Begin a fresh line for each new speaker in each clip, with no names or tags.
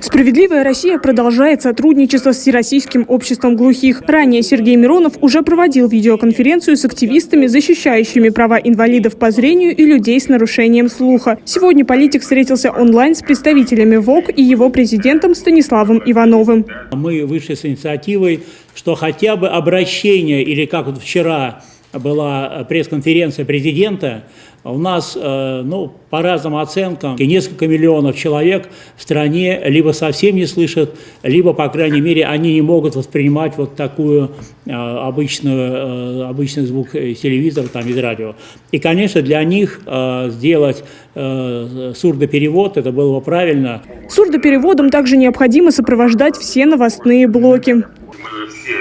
Справедливая Россия продолжает сотрудничество с Всероссийским обществом глухих. Ранее Сергей Миронов уже проводил видеоконференцию с активистами, защищающими права инвалидов по зрению и людей с нарушением слуха. Сегодня политик встретился онлайн с представителями ВОК и его президентом Станиславом Ивановым.
Мы вышли с инициативой, что хотя бы обращение, или как вот вчера была пресс-конференция президента, у нас, э, ну, по разным оценкам, несколько миллионов человек в стране либо совсем не слышат, либо, по крайней мере, они не могут воспринимать вот такую э, обычную, э, обычный звук телевизора там, из радио. И, конечно, для них сделать сурдоперевод, это было бы правильно.
Сурдопереводом также необходимо сопровождать все новостные блоки. Мы
все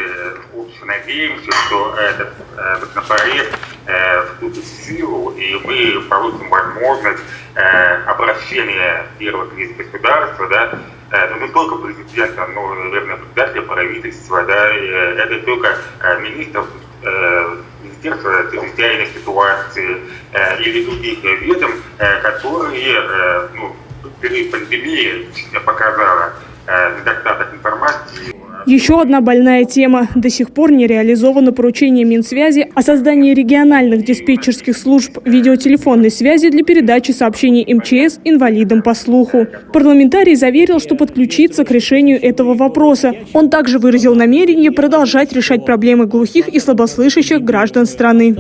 надеемся, что этот законопроект Э, вступит в силу, и мы получим возможность э, обращения первых лиц государства, да, э, ну, не только президента, но, наверное, председателя правительства, да, это только министров Министерства чрезвычайной ситуации или других ведом, которые ну, перед пандемией показала недостаток информации
еще одна больная тема. До сих пор не реализовано поручение Минсвязи о создании региональных диспетчерских служб видеотелефонной связи для передачи сообщений МЧС инвалидам по слуху. Парламентарий заверил, что подключится к решению этого вопроса. Он также выразил намерение продолжать решать проблемы глухих и слабослышащих граждан страны.